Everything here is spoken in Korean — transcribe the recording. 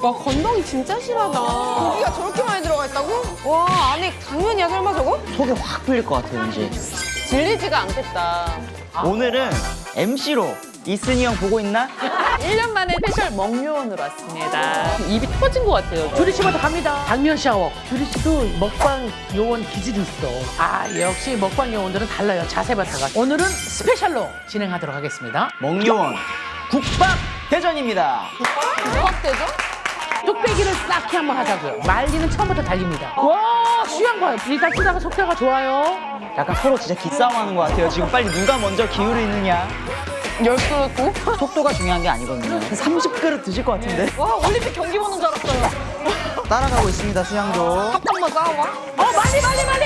와 건더기 진짜 실하다. 고기가 저렇게 많이 들어가 있다고? 와 안에 당면이야 설마 저거? 속이 확 풀릴 것 같아요, 왠지. 질리지가 않겠다. 오늘은 MC로 이순이 형 보고 있나? 1년 만에 special 먹요원으로 왔습니다. 입이 터진 것 같아요. 주리 씨부터 갑니다. 당면 샤워. 주리 씨도 먹방 요원 기질이 있어. 아 역시 먹방 요원들은 달라요. 자세부터가. 오늘은 special로 진행하도록 하겠습니다. 먹요원 국밥 대전입니다. 국밥대죠? 뚝배기를 쌓기 한번 하자고요. 말리는 처음부터 달립니다. 와 수영 봐요. 일단 쓰다가 속도가 좋아요. 약간 서로 진짜 기싸움하는 것 같아요. 지금 빨리 누가 먼저 기울이느냐. 열 그릇 국? 속도가 중요한 게 아니거든요. 30그릇 드실 것 같은데? 와 올림픽 경기 보는 줄 알았어요. 따라가고 있습니다, 수양도. 컵 한번 싸워봐. 어 말리 말리 말리. 쓰다 쓰다 수영 수영.